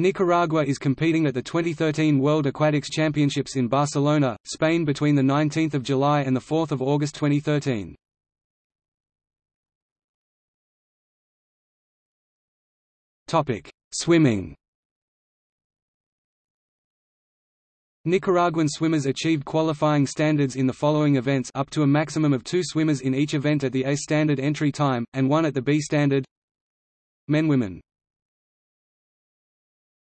Nicaragua is competing at the 2013 World Aquatics Championships in Barcelona, Spain between 19 July and 4 August 2013. Swimming. Nicaraguan swimmers achieved qualifying standards in the following events up to a maximum of two swimmers in each event at the A standard entry time, and one at the B standard. Men Women.